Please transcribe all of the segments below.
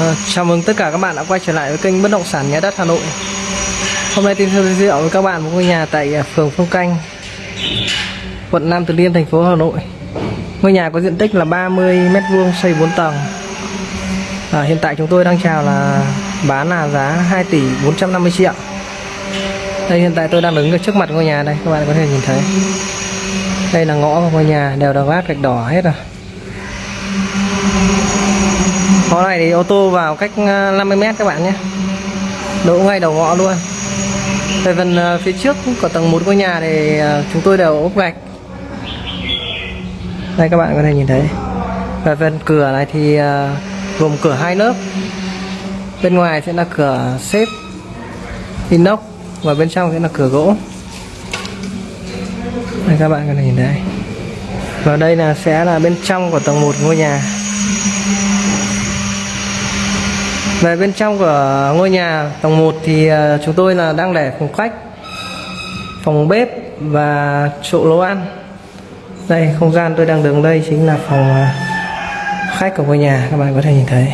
À, chào mừng tất cả các bạn đã quay trở lại với kênh bất động sản nhà đất Hà Nội. Hôm nay tin giới thiệu với các bạn một ngôi nhà tại à, phường Phương Canh, quận Nam Từ Liêm, thành phố Hà Nội. Ngôi nhà có diện tích là 30 m2 xây 4 tầng. À, hiện tại chúng tôi đang chào là bán là giá 2 tỷ 450 triệu. Đây hiện tại tôi đang đứng ở trước mặt ngôi nhà đây, các bạn có thể nhìn thấy. Đây là ngõ của ngôi nhà đều được gác gạch đỏ hết rồi. Ngõ này thì ô tô vào cách ờ, 50 mét các bạn nhé. Đỗ ngay đầu ngõ luôn. Về phần ờ, phía trước của tầng 1 ngôi nhà thì ờ, chúng tôi đều ốp gạch. Đây các bạn có thể nhìn thấy. Về phần cửa này thì gồm cửa hai lớp. Bên ngoài sẽ là cửa xếp, inox, Và bên trong sẽ là cửa gỗ. Đây các bạn có thể nhìn thấy. Và đây là, sẽ là bên trong của tầng 1 ngôi nhà. Về bên trong của ngôi nhà tầng 1 thì ờ, chúng tôi là đang để phòng khách, phòng bếp và chỗ nấu ăn. Đây không gian tôi đang đứng đây chính là phòng ờ, khách của ngôi nhà các bạn có thể nhìn thấy.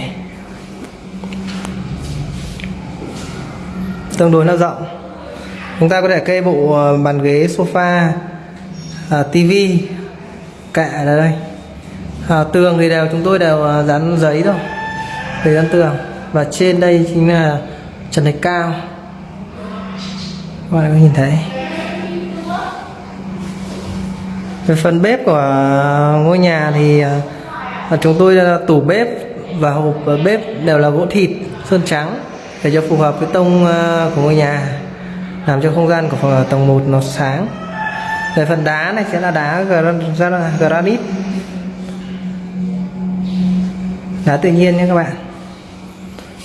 Tương đối là rộng. Chúng ta có thể kê bộ ờ, bàn ghế sofa, à, tivi, kệ ở đây. À, tường thì đều chúng tôi đều dán giấy thôi, để dán tường và trên đây chính là trần thạch cao. Các bạn có nhìn thấy? Về phần bếp của ngôi nhà thì à, chúng tôi là tủ bếp và hộp bếp đều là gỗ thịt, sơn trắng để cho phù hợp với tông à, của ngôi nhà, làm cho không gian của phòng tầng 1 nó sáng. Về phần đá này sẽ là đá granite. Đá tự nhiên nhé các bạn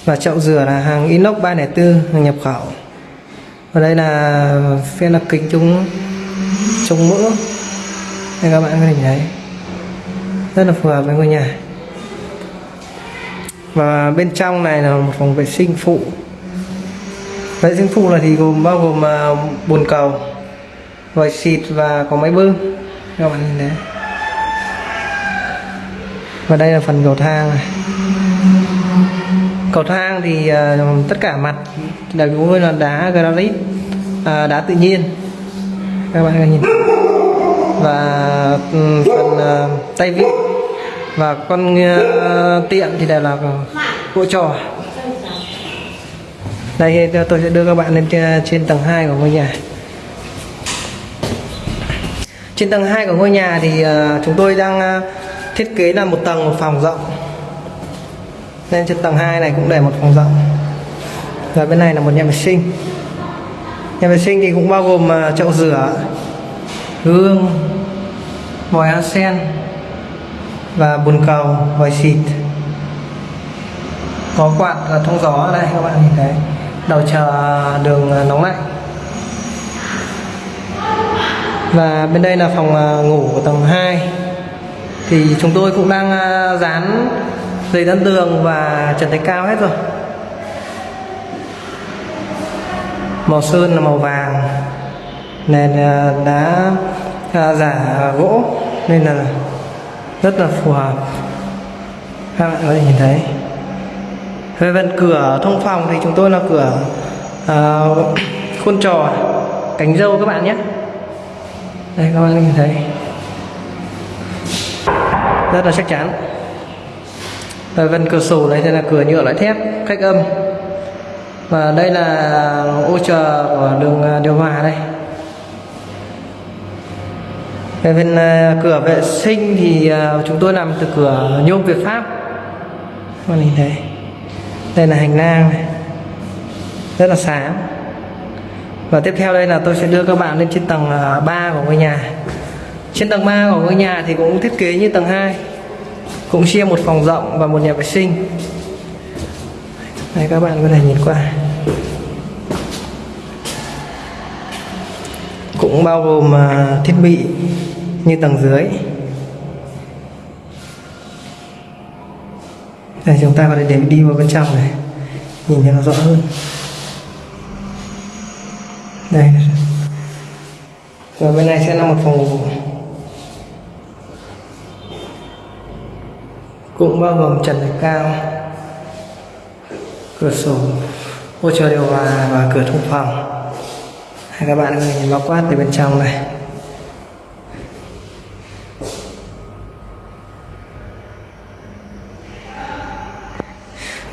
và chậu dừa là hàng inox 304 hàng nhập khẩu. Và đây là phiên là kính chống chống mỡ. Đây các bạn có thể thấy. Rất là phù hợp với ngôi nhà. Và bên trong này là một phòng vệ sinh phụ. Vệ sinh phụ là thì gồm bao gồm à, bồn cầu, vòi xịt và có máy bơm. Các bạn nhìn thấy. Và đây là phần cầu thang này cầu thang thì uh, tất cả mặt đều cũng là đá granite uh, đá tự nhiên. Các bạn nhìn. Và um, phần uh, tay vịn và con uh, tiện thì đều là gỗ trò. Đây tôi sẽ đưa các bạn lên trên tầng 2 của ngôi nhà. Trên tầng 2 của ngôi nhà thì uh, chúng tôi đang uh, thiết kế là một tầng một phòng rộng nên trên tầng 2 này cũng để một phòng rộng. Và bên này là một nhà vệ sinh. Nhà vệ sinh thì cũng bao gồm ờ, chậu rửa, gương, vòi sen và bồn cầu, vòi xịt. Có quạt và thông gió ở đây, các bạn nhìn thấy. Đầu chờ đường ờ, nóng lạnh. Và bên đây là phòng ngủ của tầng 2 thì chúng tôi cũng đang dán dây dẫn đường và trần thạch cao hết rồi. Màu sơn là màu vàng nền ờ, đá à, giả gỗ nên là rất là phù hợp. Các bạn có thể nhìn thấy. Về phần cửa thông phòng thì chúng tôi là cửa uh, khuôn trò cánh dâu các bạn nhé. Đây các bạn nhìn thấy. Rất là chắc chắn và vân cửa sổ này thì là cửa nhựa loại thép, cách âm. Và đây là ô chờ của đường à, điều hòa đây. Về bên à, cửa vệ sinh thì à, chúng tôi làm từ cửa nhôm Việt Pháp. Các nhìn thấy. Đây là hành lang này. Rất là sáng. Và tiếp theo đây là tôi sẽ đưa các bạn lên trên tầng 3 của ngôi nhà. Trên tầng 3 của ngôi nhà thì cũng thiết kế như tầng 2 cũng chia một phòng rộng và một nhà vệ sinh. Đây các bạn có thể nhìn qua. Cũng bao gồm à, thiết bị như tầng dưới. Đây, chúng ta có thể đến đi vào bên trong này, nhìn cho nó rõ hơn. Đây. Rồi bên này sẽ là một phòng ngủ. Cũng bao gồm trần thạch cao cửa sổ hỗ trợ điều hòa và cửa thông phòng. Hay các bạn có thể nhìn bao quát từ bên trong này.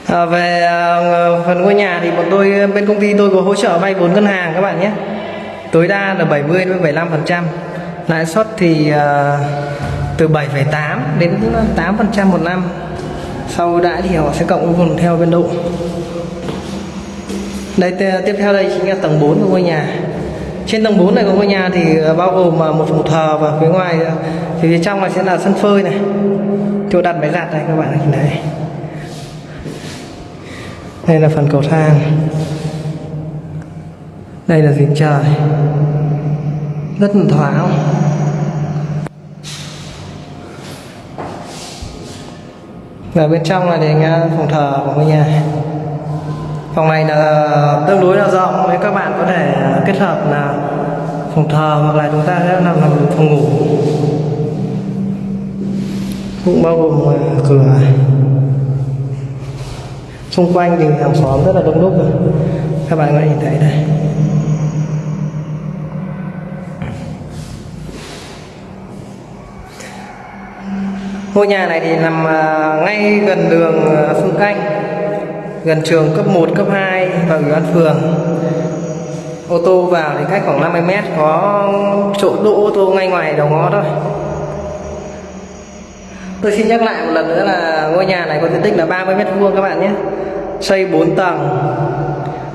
À, về à, phần ngôi nhà thì bọn tôi bên công ty tôi có hỗ trợ vay vốn ngân hàng các bạn nhé. Tối đa là 70 đến 75 phần trăm. Lãi suất thì à, từ 7,8 đến 8 phần trăm một năm. Sau đã thì họ sẽ cộng cùng theo biên độ. Đây tiếp theo đây chính là tầng 4 của ngôi nhà. Trên tầng 4 này của ngôi nhà thì ờ, bao gồm ờ, một phòng thờ và phía ngoài ờ, thì phía trong này sẽ là sân phơi này. Chỗ đặt máy giặt này các bạn nhìn thấy. Đây là phần cầu thang. Đây là giếng trời. Rất là thoáng. Và bên trong là để nghe phòng thờ của ngôi nhà. Phòng này là tương đối là rộng, nên các bạn có thể à, kết hợp là phòng thờ hoặc là chúng ta sẽ làm làm phòng ngủ. Cũng bao gồm à, cửa. Xung quanh thì hàng xóm rất là đông đúc rồi. các bạn có thể nhìn thấy đây. Ngôi nhà này thì nằm à, ngay gần đường à, Phương Canh gần trường cấp 1, cấp 2 và ủy ban phường ô tô vào thì cách khoảng 50 mét có chỗ đỗ ô tô ngay ngoài đầu ngõ thôi Tôi xin nhắc lại một lần nữa là ngôi nhà này có diện tích là 30 mét vuông các bạn nhé. Xây 4 tầng.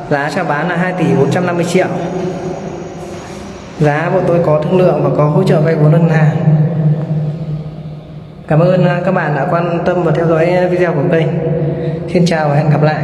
Giá chào bán là 2 tỷ 450 triệu. Giá bọn tôi có thương lượng và có hỗ trợ vay vốn ngân hàng. Cảm ơn à, các bạn đã quan tâm và theo dõi à, video của kênh. Xin chào và hẹn gặp lại.